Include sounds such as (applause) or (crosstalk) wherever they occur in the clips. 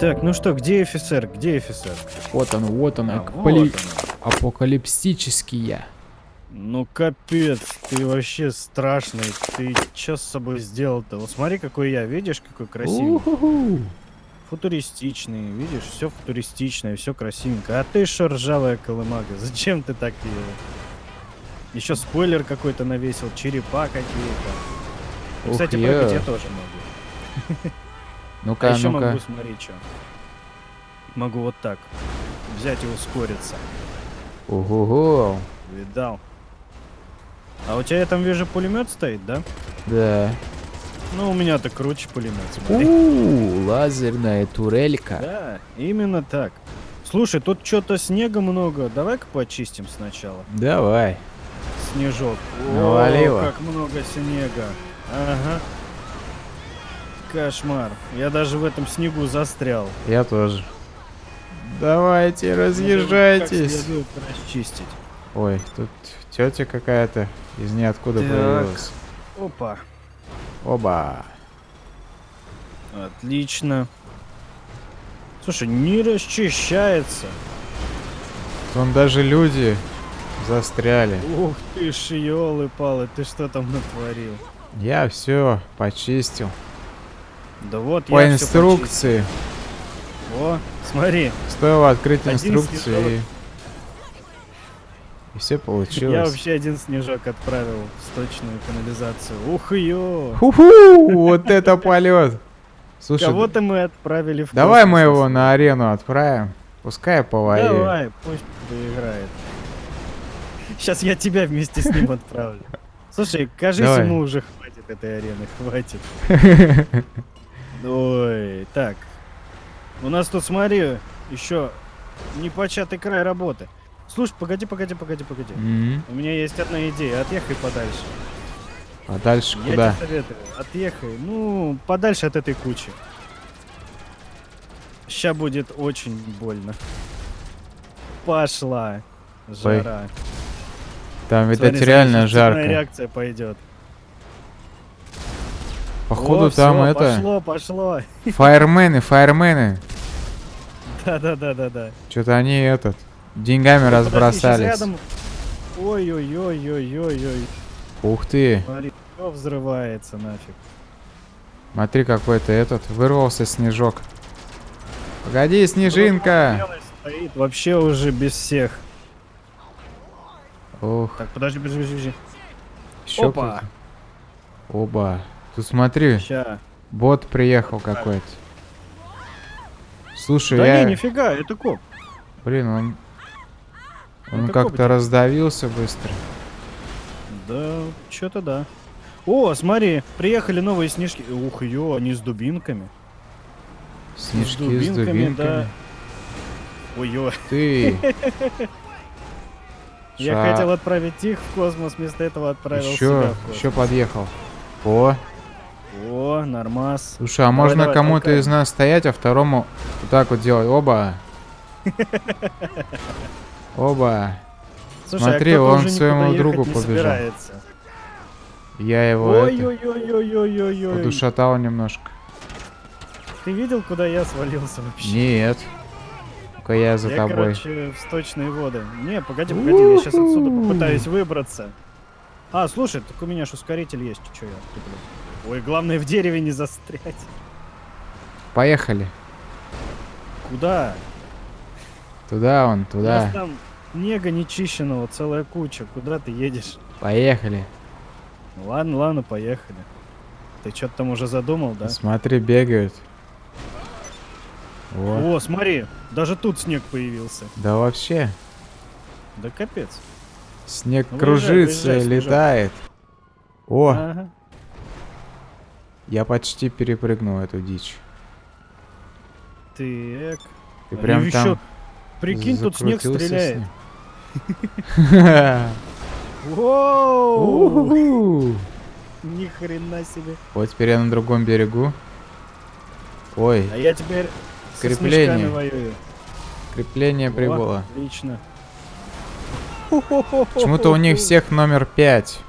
Так, ну что, где офицер? Где офицер? Вот он, вот он, А, апокали- вот апокалипсический я. Ну капец, ты вообще страшный. Ты что с собой сделал-то? Вот смотри, какой я, видишь, какой красивый. Уху. Футуристичный, видишь, все футуристичное, все красивенько. А ты что, ржавая колымага? Зачем ты так ее? Еще спойлер какой-то навесил, черепа какие-то. Кстати, прыгать я тоже могу. (laughs) А Ну-ка, еще ну-ка. могу, смотри, что. Могу вот так. Взять и ускориться. Ого-го. Видал. А у тебя я там вижу пулемет стоит, да? Да. Ну, у меня-то круче пулемет, смотри. У, лазерная турелька. Да, именно так. Слушай, тут что-то снега много. Давай-ка почистим сначала. Давай. Снежок. Навалило. О, как много снега. Ага. Кошмар. Я даже в этом снегу застрял. Я тоже. Давайте, разъезжайтесь. Как расчистить. Ой, тут тетя какая-то из ниоткуда Так. появилась. Опа. Оба. Отлично. Слушай, не расчищается. Вон даже люди застряли. Ух ты ж, ёлы-палы, ты что там натворил? Я все почистил. Да вот По я инструкции. О, смотри, Стоило открыть инструкции и... И все я получилось. вообще один снежок отправил в сточную канализацию. Ух ё! Ху-ху! Вот это полет! Слушай, Кого-то мы отправили в давай космос, мы его на арену отправим. Пускай повоюет. Давай, пусть поиграет. Сейчас я тебя вместе с ним отправлю. (laughs) Слушай, кажись, Давай. ему уже хватит этой арены, хватит. (laughs) Ой, так. У нас тут, смотри, еще непочатый край работы. Слушай, погоди, погоди, погоди, погоди. М, У меня есть одна идея. Отъехай подальше. А дальше Я куда? тебе советую. Отъехай. Ну, подальше от этой кучи. Ща будет очень больно. Пошла. Жара. Там, видать, Смотри, реально жарко. реакция пойдет. Походу О, там всё, это... Пошло, пошло. (laughs) Фаермены, фаермены. Да, да, да, да, да. Что-то они этот... Деньгами щас разбросались. Ой-ой-ой-ой-ой-ой. Ух ты. Смотри, все взрывается нафиг. Смотри, какой-то этот... Вырвался снежок. Погоди, снежинка. Стоит вообще уже без всех. Ух, Так, подожди, подожди, подожди. еще Опа. Оба. Тут смотри, Ща. бот приехал какой-то. Слушай, Да я... не, нифига, это коп. Блин, он... Он как-то раздавился быстро. Да, что-то да. О, смотри, приехали новые снежки. Ух, ё, они с дубинками. Снежки с дубинками, дубинками. да. Ой, ё. Ты. (laughs) Я хотел отправить их в космос, вместо этого отправил себя Еще, в космос. еще подъехал. О, О, нормас. слушай, а Давай, можно кому-то из нас стоять, а второму вот так вот делать. Оба. (laughs) Оба. Слушай, а Смотри, кто-то он к своему другу побежал. Я его это, подушатал немножко. Ты видел, куда я свалился вообще? Нет. Ну-ка я за я, тобой. короче, в сточные воды. Не, погоди, погоди, я сейчас отсюда попытаюсь выбраться. А, слушай, так у меня ж ускоритель есть, чё я туплю? Ой, главное в дереве не застрять. Поехали. Куда? Туда он, У нас туда. там снега нечищенного целая куча. Куда ты едешь? Поехали. Ладно, ладно, поехали. Ты что-то там уже задумал, да? Смотри, бегают. Вот. О, смотри, даже тут снег появился. Да вообще. Да капец. Снег Ну, кружится выезжай, выезжай, летает. О, Ага. Я почти перепрыгнул эту дичь. Так. Ты прям ещё- там Прикинь, тут снег стреляет. Ни хрена себе. Вот теперь я на другом берегу. Ой, А я теперь Крепление. воюю. крепление прибыло. Отлично. Почему-то у них всех номер 5.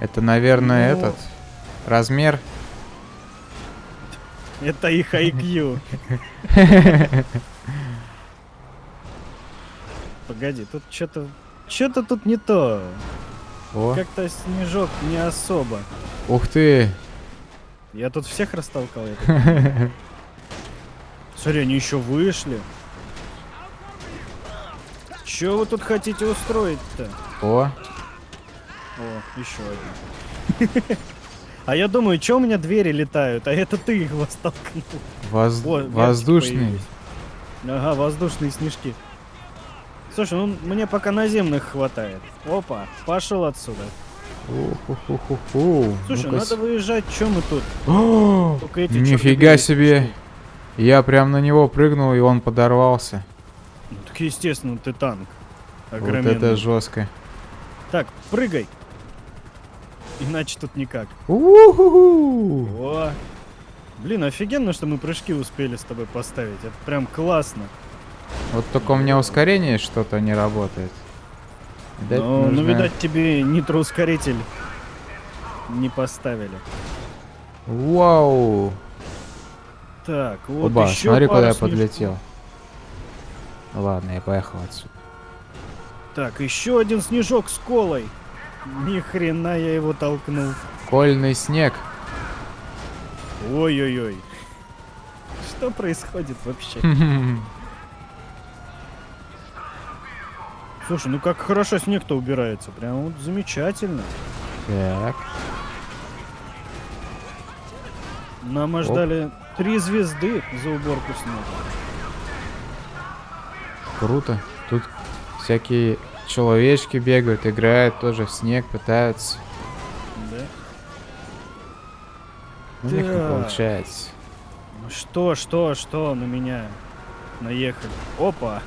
Это, наверное, Ну. этот размер. Это их IQ. (laughs) Погоди, тут что-то... Что-то тут не то. Как-то снежок не особо. ух ты. Я тут всех растолкал. (laughs) Смотри, они еще вышли. Че вы тут хотите устроить-то? О, О, еще один. (laughs) А я думаю, что у меня двери летают, а это ты их столкнул. воз- О, появились. Ага, воздушные снежки. Слушай, ну мне пока наземных хватает. Опа, пошел отсюда. Слушай, Ну-ка надо выезжать, чем мы тут? (gasps) Нифига себе. Я прям на него прыгнул, и он подорвался. Ну, так естественно, ты танк. Вот Огроменный. это жестко. Так, прыгай. Иначе тут никак. Уху. О! Блин, офигенно, что мы прыжки успели с тобой поставить. Это прям классно. Вот только у меня ускорение что-то не работает. Видать, Но, ну, нужно- видать, тебе нитроускоритель не поставили. Вау. Так, вот Оба, еще смотри, куда пару я снежков. подлетел. Ладно, я поехал отсюда. Так, еще один снежок с колой. Ни хрена я его толкнул. Кольный снег. Ой-ой-ой. Что происходит вообще? (laughs) Слушай, ну как хорошо снег-то убирается. Прям вот замечательно. Так. Нам аж Оп. дали три звезды за уборку снега. Круто. Тут всякие человечки бегают, играют тоже в снег, пытаются. Да? У них не Так. получается. Ну Что, что, что на меня наехали? Опа!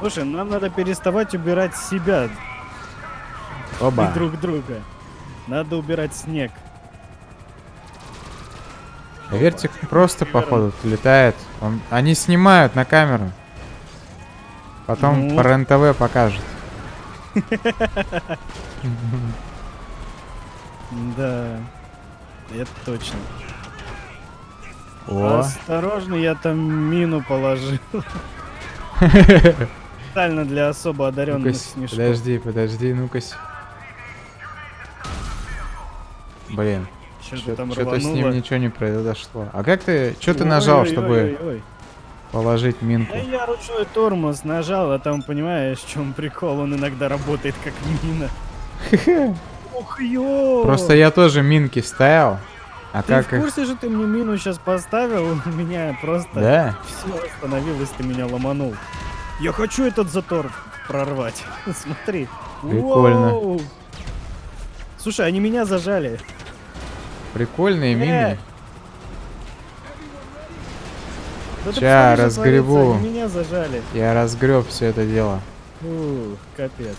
Слушай, нам надо переставать убирать себя и Оба. друг друга. Надо убирать снег. Вертик просто, походу, летает. Он- Они снимают на камеру. Потом Ну. по РЕН-ТВ покажут. Да, это точно. О, Осторожно, я там мину положил. Специально для особо одаренных подожди, подожди, ну-ка. Блин, Что-то с ним ничего не произошло. А как ты, что ты нажал, чтобы. Положить минку? Да я ручной тормоз нажал, а там, понимаешь, в чем прикол, он иногда работает как мина. (laughs) Ух, ё! Просто я тоже минки ставил. А Ты как в курсе же ты мне мину сейчас поставил? (laughs) У меня просто Да? все остановилось, ты меня ломанул. Я хочу этот затор прорвать. (laughs) Смотри. Прикольно. Воу. Слушай, они меня зажали. Прикольные Э, мины. Да Ща разгребу. Они меня зажали. Я разгреб все это дело. Фу, капец.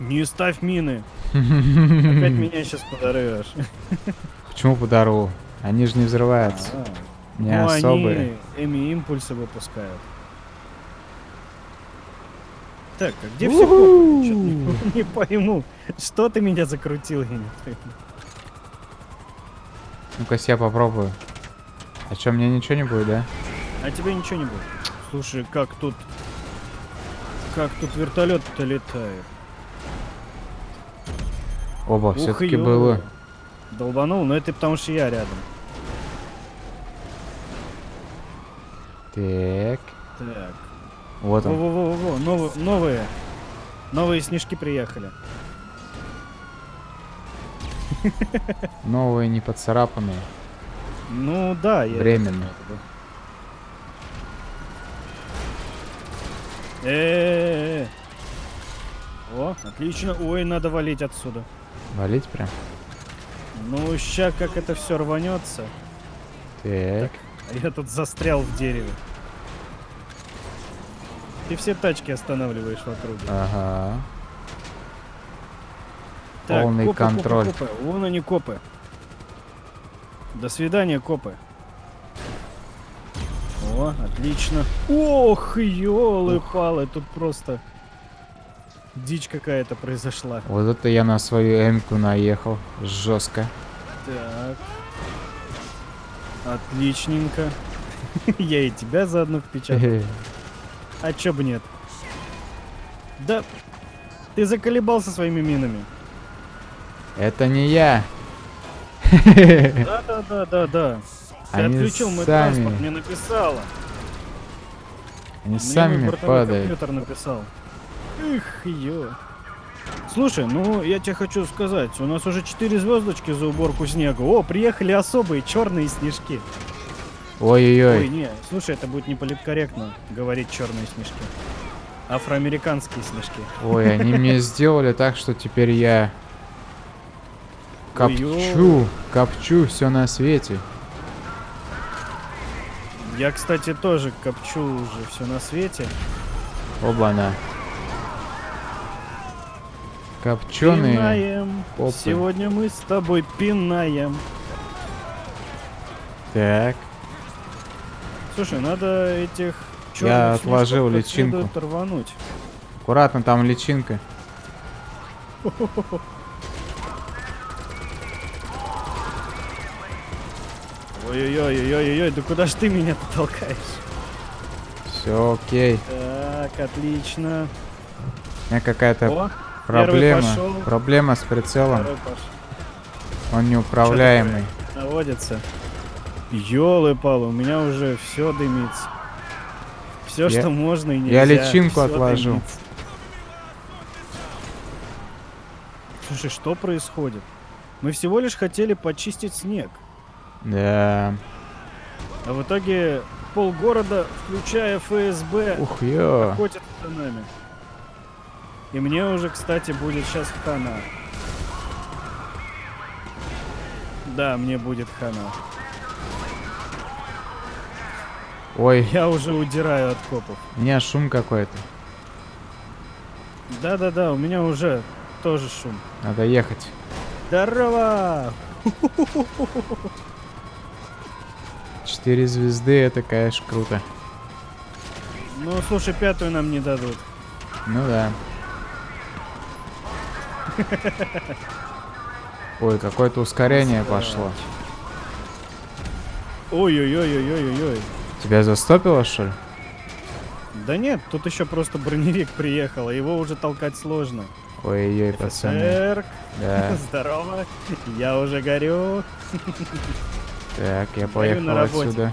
Не ставь мины. Опять (laughs) меня сейчас подорвешь. Почему по дорогу? Они же не взрываются. А, Не ну, особые. они эми импульсы выпускают. Так, а где все не, не пойму. Что ты меня закрутил, я не пойму. Ну-ка, я попробую. А чё, мне ничего не будет, да? А тебе ничего не будет. Слушай, как тут... Как тут вертолет-то летает? Оба, все-таки было. Долбанул, но это потому что я рядом. Так. Так. Вот он. Во-во-во-во, новые, новые. Новые снежки приехали. Новые, не поцарапанные. Ну да, я... Временно. Э-э-э. О, отлично. Ой, надо валить отсюда. Валить прям. Ну, ща как это все рванется. Так. А я тут застрял в дереве. Ты все тачки останавливаешь в округе. Ага. Так, полный копы, копы, контроль. копы. Вон они копы. До свидания, копы. О, отлично. Ох, ёлы-палы, тут просто дичь какая-то произошла. Вот это я на свою эмку наехал. Жестко. Так. Отличненько. (laughs) Я и тебя заодно впечатал. А чё бы нет? Да, ты заколебался своими минами. Это не я. Да, да, да, да, да. Ты Они отключил мой сами. транспорт, мне написала. Они Мне сами падают. компьютер написал. Эх, ё. Слушай, ну я тебе хочу сказать, у нас уже 4 звездочки за уборку снега. О, приехали особые черные снежки. Ой, Ой-ой-ой. не, слушай, это будет не политкорректно говорить черные снежки. Афроамериканские снежки. Ой, они мне (laughs) сделали так, что теперь я копчу, копчу все на свете. Я, кстати, тоже копчу уже все на свете. Оба-на. Копченые. Пинаем. попы. Сегодня мы с тобой пинаем. Так. Слушай, надо этих Я отложил личинку. рвануть. Аккуратно, там личинка. (laughs) Ой-ой-ой-ой-ой, да куда ж ты меня толкаешь? Все окей. Так, отлично. У меня какая-то проблема. Проблема с прицелом. Он неуправляемый. Наводится. Ёлы-палы, у меня уже все дымится. Все, Я- что можно и нельзя. я личинку всё отложу. дымится. Слушай, что происходит? Мы всего лишь хотели почистить снег. Да. А в итоге полгорода, включая ФСБ, Ух, ё. охотятся за нами. И мне уже, кстати, будет сейчас хана. Да, мне будет хана. Ой, Я уже удираю от копов. у меня шум какой-то. Да-да-да, у меня уже тоже шум. Надо ехать. Здорово! (laughs) Четыре звезды, это, конечно, круто. Ну, слушай, пятую нам не дадут. Ну да. Ой, какое-то ускорение пошло. Ой-ой-ой-ой-ой-ой. Тебя застопило, что ли? Да нет, тут еще просто броневик приехал, а его уже толкать сложно. Ой-ой, пацаны. Да. (laughs) здорово. Я уже горю. (laughs) Так, я поехал отсюда.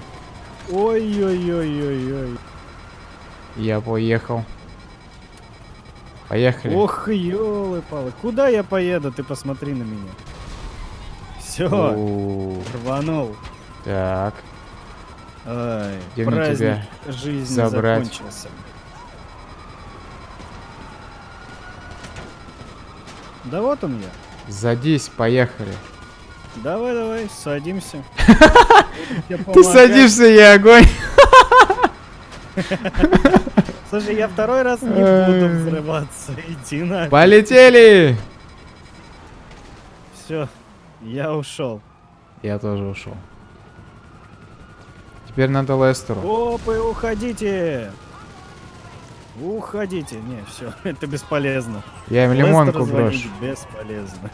Ой-ой-ой-ой-ой. Я поехал. Поехали. Ох, елы-палы. Куда я поеду? Ты посмотри на меня. Все, рванул. Так. Ай, Где праздник тебя жизни забрать? закончился. Да вот он я. Садись, поехали. Давай, давай, садимся. (laughs) Ты садишься, я огонь. (laughs) Слушай, я второй раз не буду взрываться. Иди на. Полетели! Все, я ушел. Я тоже ушел. Теперь надо Лестеру. Опы, уходите! Уходите. Не, все, (laughs) это бесполезно. Я им Лестеру лимонку звонить брошу. Бесполезно.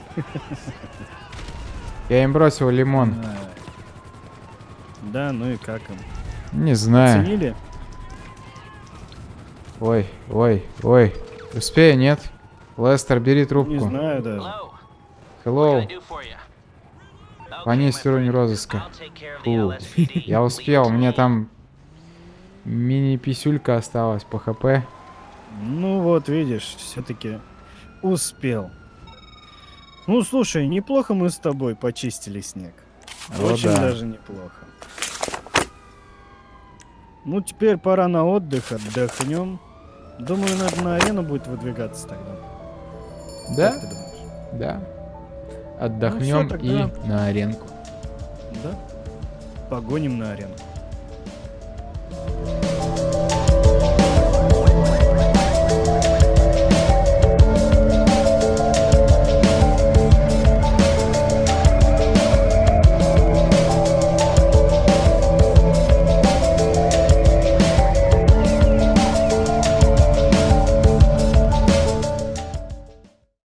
Я им бросил лимон. Ай. Да, ну и как им? Не знаю. Оценили? Ой, ой, ой. Успею, нет? Лестер, бери Не трубку. знаю даже. Hello. Понизь уровень розыска. Фу. Я успел, у меня там мини-писюлька осталась по хп. Ну вот, видишь, все-таки успел. Ну слушай, неплохо мы с тобой почистили снег. О, Очень да. даже неплохо. Ну теперь пора на отдых, отдохнем. Думаю, надо на арену будет выдвигаться тогда. Да? Как ты думаешь? Да. Отдохнем Ну всё, и тогда. на аренку. Да? Погоним на арену.